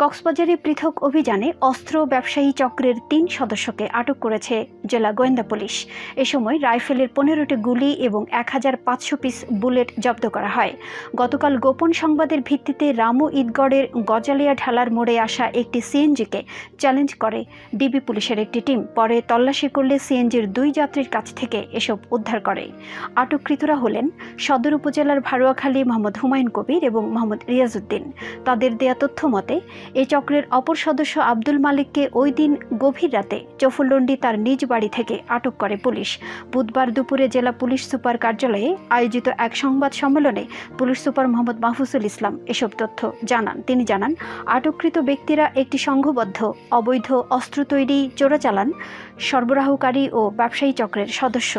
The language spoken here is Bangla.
কক্সবাজারে পৃথক অভিযানে অস্ত্র ব্যবসায়ী চক্রের তিন সদস্যকে আটক করেছে জেলা গোয়েন্দা পুলিশ। এ সময় রাইফেলের পনেরোটি গুলি এবং এক হাজার পাঁচশো পিস বুলেট জব্দ করা হয়। গতকাল গোপন সংবাদের ভিত্তিতে রামু ঈদগড়ের গজালিয়া ঢালার মোড়ে আসা একটি সিএনজিকে চ্যালেঞ্জ করে ডিবি পুলিশের একটি টিম। পরে তল্লাশি করলে সিএনজির দুই যাত্রীর কাছ থেকে এসব উদ্ধার করে। আটককৃতরা হলেন সদর উপজেলার ভারুয়াখালী মোহাম্মদ হুমায়ুন কবির এবং মোহাম্মদ রিয়াজউদ্দিন। তাদের দেয়া তথ্য মতে এই চক্রের অপর সদস্য আব্দুল মালিককে ওই দিন গভীর রাতে চফুলন্ডি তার নিজ বাড়ি থেকে আটক করে পুলিশ। বুধবার দুপুরে জেলা পুলিশ সুপার কার্যালয়ে আয়োজিত এক সংবাদ সম্মেলনে পুলিশ সুপার মোহাম্মদ মাহফুজুল ইসলাম এসব তথ্য জানান। তিনি জানান, আটককৃত ব্যক্তিরা একটি সংঘবদ্ধ, অবৈধ অস্ত্র তৈরি, চোরাচালান, সরবরাহকারী ও ব্যবসায়ী চক্রের সদস্য।